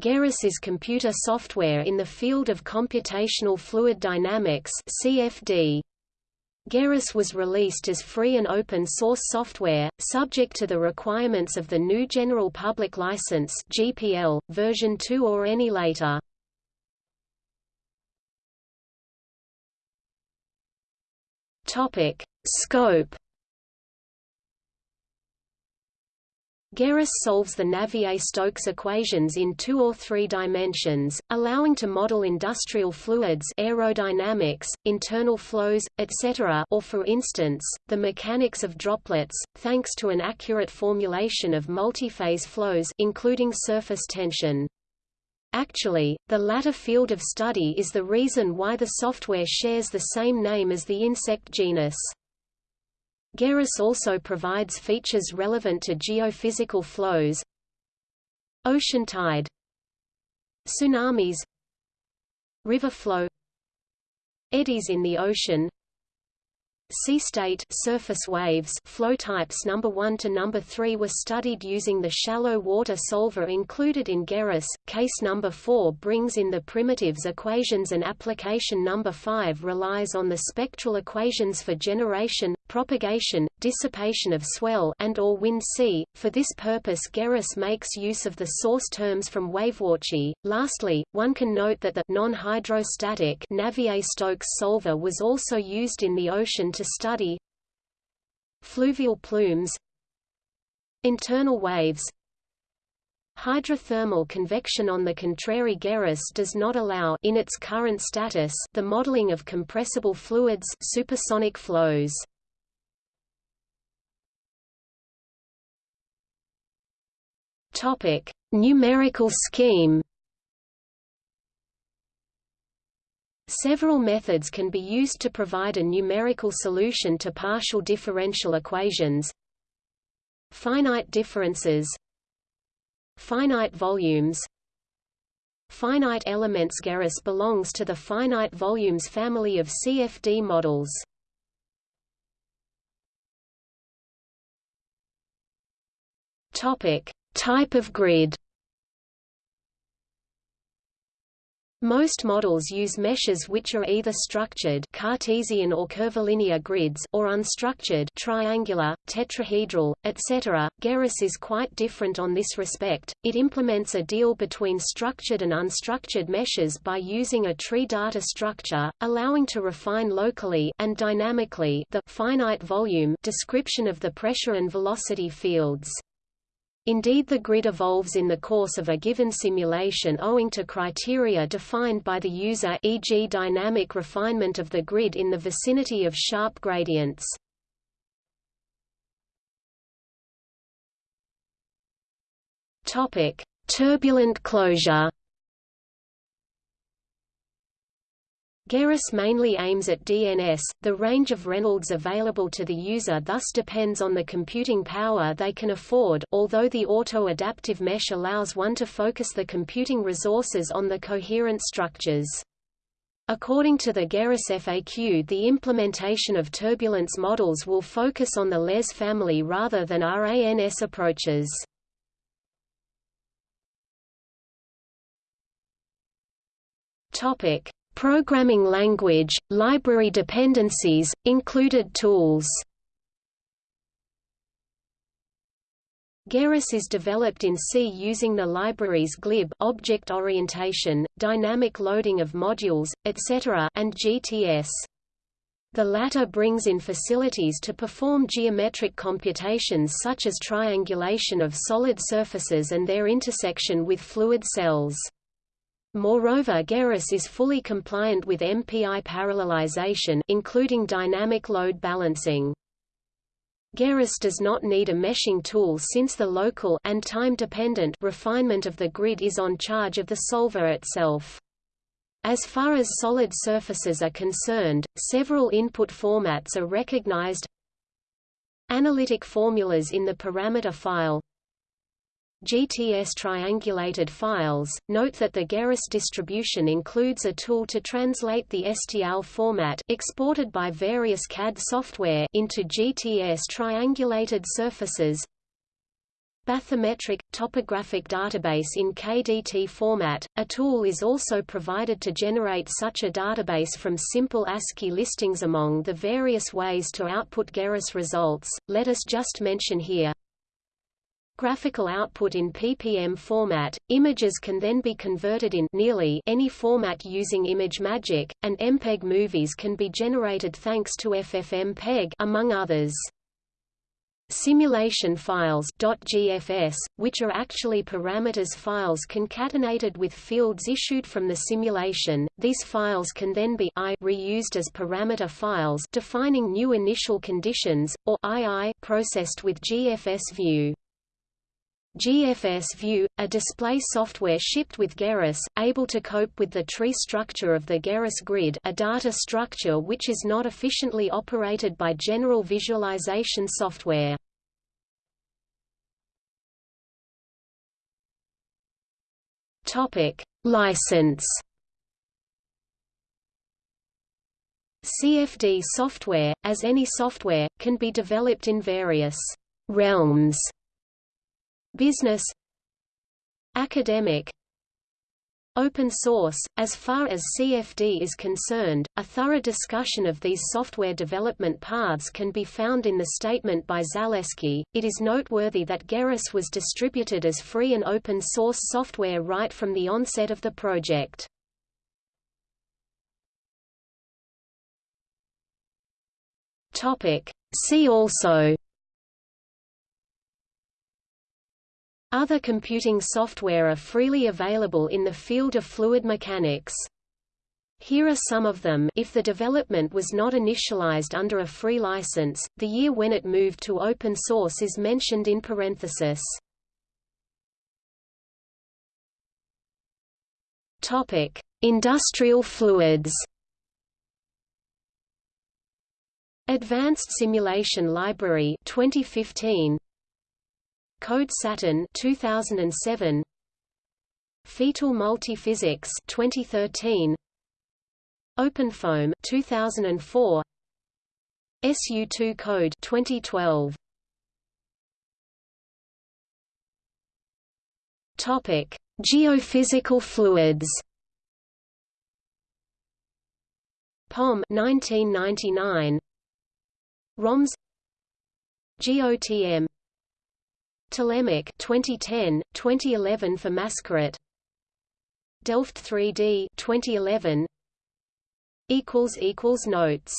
Gerris is computer software in the field of computational fluid dynamics CFD. Gerris was released as free and open source software, subject to the requirements of the GNU General Public License (GPL) version 2 or any later. Topic: Scope Gerris solves the Navier-Stokes equations in two or three dimensions, allowing to model industrial fluids aerodynamics, internal flows, etc. or for instance, the mechanics of droplets, thanks to an accurate formulation of multiphase flows including surface tension. Actually, the latter field of study is the reason why the software shares the same name as the insect genus. Gerris also provides features relevant to geophysical flows Ocean tide Tsunamis River flow Eddies in the ocean Sea state surface waves flow types. Number 1 to number 3 were studied using the shallow water solver included in Gerris. Case number 4 brings in the primitives equations and application. Number 5 relies on the spectral equations for generation, propagation, dissipation of swell and or wind sea. For this purpose Gerris makes use of the source terms from Wavewarchi. Lastly, one can note that the non-hydrostatic Navier-Stokes solver was also used in the ocean to study fluvial plumes internal waves Hydrothermal convection on the contrary Gerris does not allow in its current status the modeling of compressible fluids supersonic flows. Topic: Numerical scheme. Several methods can be used to provide a numerical solution to partial differential equations. Finite differences Finite volumes Finite elements Gerris belongs to the finite volumes family of CFD models. Topic: Type of grid Most models use meshes which are either structured Cartesian or curvilinear grids or unstructured triangular, tetrahedral, etc. Gerris is quite different on this respect. It implements a deal between structured and unstructured meshes by using a tree data structure, allowing to refine locally and dynamically the finite volume description of the pressure and velocity fields. Indeed the grid evolves in the course of a given simulation owing to criteria defined by the user e.g. dynamic refinement of the grid in the vicinity of sharp gradients. Turbulent closure Gerris mainly aims at DNS. The range of Reynolds available to the user thus depends on the computing power they can afford, although the auto-adaptive mesh allows one to focus the computing resources on the coherent structures. According to the Gerris FAQ the implementation of turbulence models will focus on the LES family rather than RANS approaches. Topic: Programming language, library dependencies, included tools Gerris is developed in C using the libraries glib object orientation, dynamic loading of modules, etc. and GTS. The latter brings in facilities to perform geometric computations such as triangulation of solid surfaces and their intersection with fluid cells. Moreover Gerris is fully compliant with MPI parallelization including dynamic load balancing. Gerris does not need a meshing tool since the local and time-dependent refinement of the grid is on charge of the solver itself. As far as solid surfaces are concerned, several input formats are recognized Analytic formulas in the parameter file GTS triangulated files. Note that the Gerris distribution includes a tool to translate the STL format exported by various CAD software into GTS triangulated surfaces. bathymetric, topographic database in KDT format. A tool is also provided to generate such a database from simple ASCII listings among the various ways to output GERRIS results. Let us just mention here graphical output in PPM format. Images can then be converted in nearly any format using ImageMagick, and MPEG movies can be generated thanks to FFmpeg among others. Simulation files .gfs, which are actually parameters files concatenated with fields issued from the simulation. These files can then be I reused as parameter files defining new initial conditions, or II processed with GFS view. GFS View, a display software shipped with GERRIS, able to cope with the tree structure of the GERRIS grid a data structure which is not efficiently operated by general visualization software. License CFD software, as any software, can be developed in various realms Business Academic Open source. As far as CFD is concerned, a thorough discussion of these software development paths can be found in the statement by Zaleski. It is noteworthy that GERRIS was distributed as free and open source software right from the onset of the project. Topic: See also Other computing software are freely available in the field of fluid mechanics. Here are some of them if the development was not initialized under a free license, the year when it moved to open source is mentioned in parenthesis. Topic: Industrial fluids. Advanced Simulation Library 2015 Code Saturne 2007 FEATool Multiphysics 2013 OpenFOAM 2004 SU2 Code 2012 Topic Geophysical fluids. POM 1999 ROMS. GOTM Telemac 2010, 2011 for Mascaret. Delft 3D 2011 equals equals notes